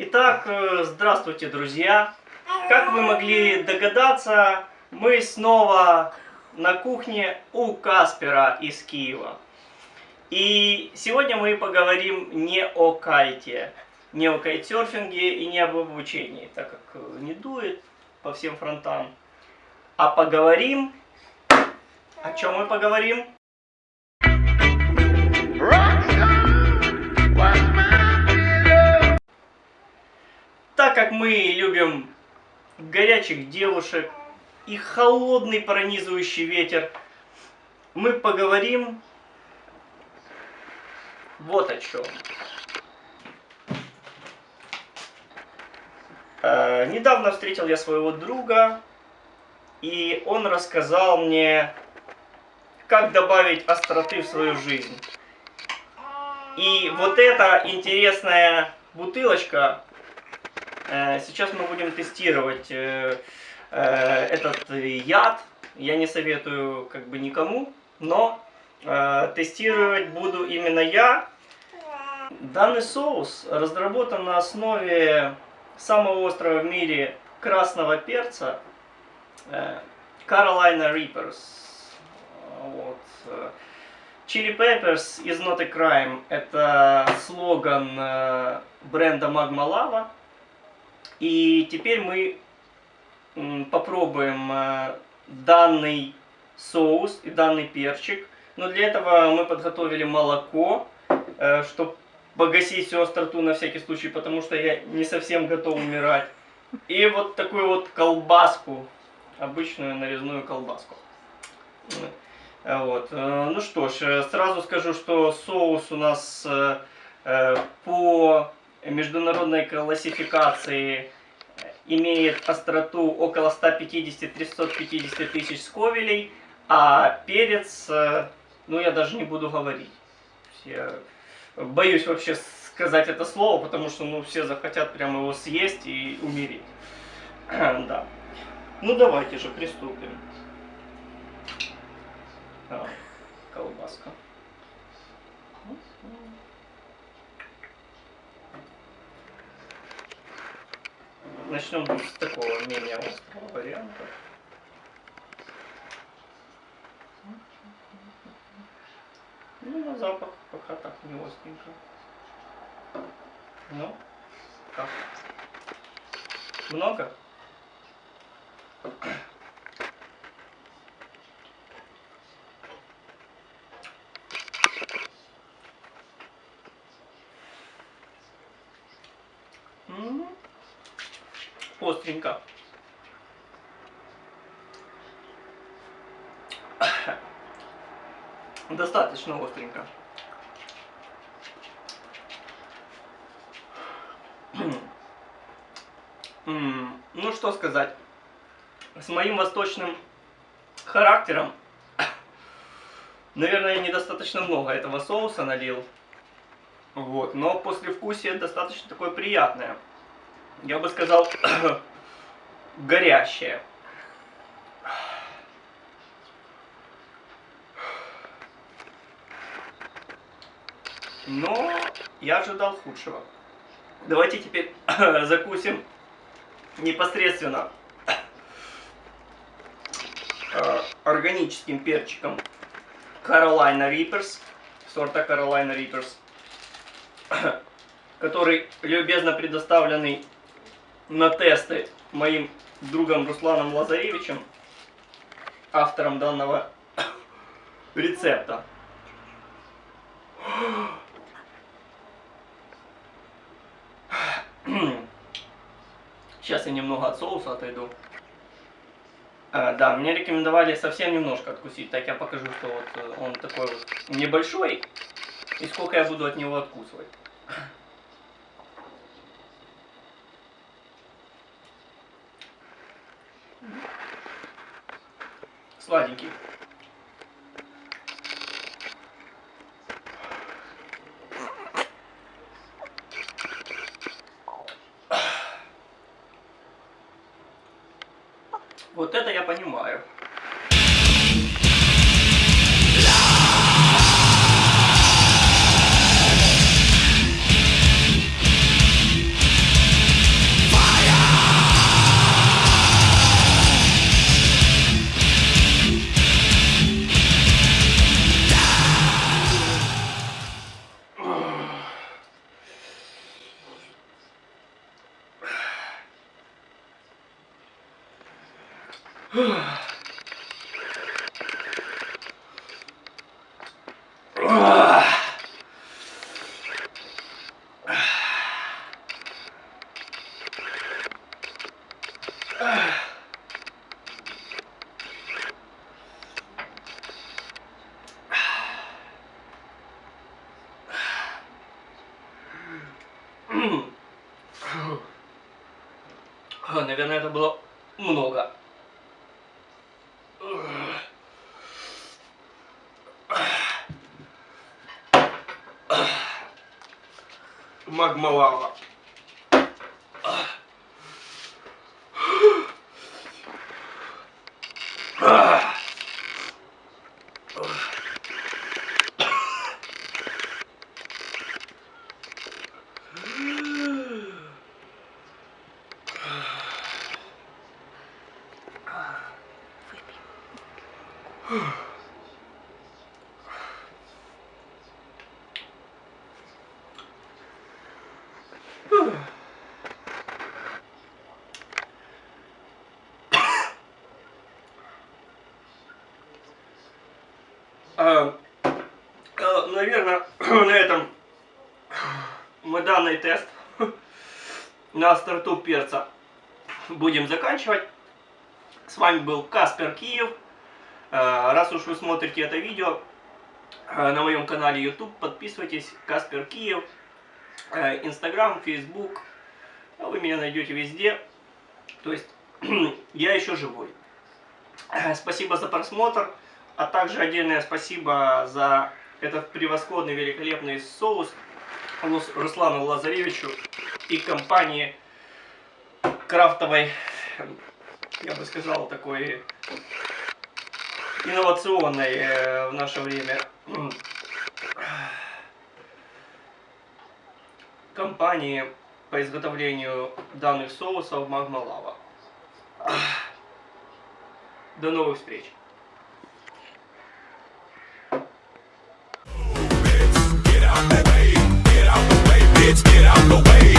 Итак, э, здравствуйте, друзья! Как вы могли догадаться, мы снова на кухне у Каспера из Киева. И сегодня мы поговорим не о кайте, не о кайтсерфинге и не об обучении, так как э, не дует по всем фронтам, а поговорим... О чем мы поговорим? Мы любим горячих девушек и холодный пронизывающий ветер, мы поговорим вот о чем. Э, недавно встретил я своего друга, и он рассказал мне, как добавить остроты в свою жизнь. И вот эта интересная бутылочка сейчас мы будем тестировать э, э, этот яд. Я не советую как бы никому, но тестировать буду именно я. Данный соус разработан на основе самого острого в мире красного перца Carolina Reapers. Вот. Chili Peppers is not a crime. Это слоган бренда Magma Lava. И теперь мы попробуем э, данный соус и данный перчик. Но для этого мы подготовили молоко, э, чтобы погасить всю остроту на всякий случай, потому что я не совсем готов умирать. И вот такую вот колбаску, обычную нарезную колбаску. Вот. Э, ну что ж, сразу скажу, что соус у нас по международной классификации имеет остроту около 150-350 тысяч сковелей, а перец, э, ну я даже не буду говорить. Я боюсь вообще сказать это слово, потому что ну, все захотят прямо его съесть и умереть. да. Ну давайте же приступим. А, колбаска. Начнем с такого менее острого варианта. Ну, на запах пока так не остренько. Ну, как? Много? Остренько. Достаточно остренько. Ну что сказать, с моим восточным характером, наверное, недостаточно много этого соуса налил. Вот, но послевкусие достаточно такое приятное я бы сказал, горящее. Но я ожидал худшего. Давайте теперь закусим непосредственно э, органическим перчиком Carolina Reapers, сорта Carolina Reapers, который любезно предоставленный на тесты моим другом Русланом Лазаревичем, автором данного рецепта. Сейчас я немного от соуса отойду. А, да, мне рекомендовали совсем немножко откусить, так я покажу, что вот э, он такой вот небольшой, и сколько я буду от него откусывать. Сладенький. Вот это я понимаю. Наверное, это было много. Магма лава. Наверное, на этом мы данный тест на старту перца будем заканчивать. С вами был Каспер Киев. Э, раз уж вы смотрите это видео э, на моем канале YouTube, подписывайтесь. Каспер Киев. Э, Инстаграм, Фейсбук. Вы меня найдете везде. То есть я еще живой. Спасибо за просмотр. А также отдельное спасибо за этот превосходный, великолепный соус Руслану Лазаревичу и компании крафтовой, я бы сказал, такой инновационной э, в наше время компании по изготовлению данных соусов Магма Лава. До новых встреч! Get out the way.